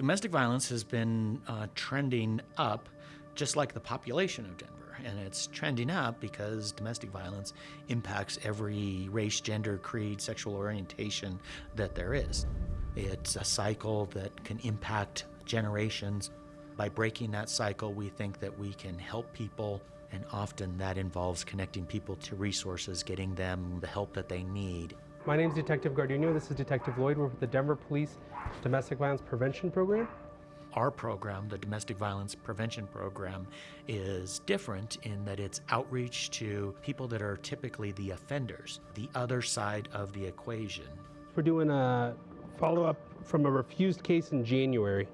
Domestic violence has been uh, trending up just like the population of Denver. And it's trending up because domestic violence impacts every race, gender, creed, sexual orientation that there is. It's a cycle that can impact generations. By breaking that cycle, we think that we can help people, and often that involves connecting people to resources, getting them the help that they need. My name is Detective Gardino. This is Detective Lloyd. We're with the Denver Police Domestic Violence Prevention Program. Our program, the Domestic Violence Prevention Program, is different in that it's outreach to people that are typically the offenders, the other side of the equation. We're doing a follow up from a refused case in January.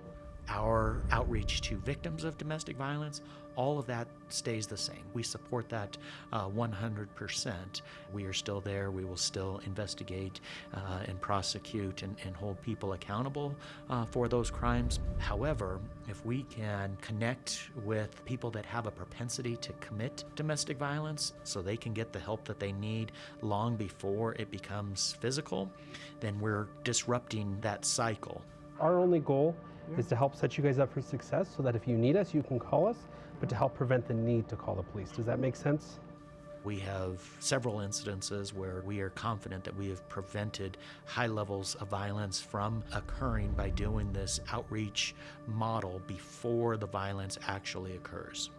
Our outreach to victims of domestic violence, all of that stays the same. We support that uh, 100%. We are still there. We will still investigate uh, and prosecute and, and, hold people accountable uh, for those crimes. However, if we can connect with people that have a propensity to commit domestic violence so they can get the help that they need long before it becomes physical, then we're disrupting that cycle. Our only goal yeah. is to help set you guys up for success so that if you need us, you can call us, but to help prevent the need to call the police. Does that make sense? We have several incidences where we are confident that we have prevented high levels of violence from occurring by doing this outreach model before the violence actually occurs.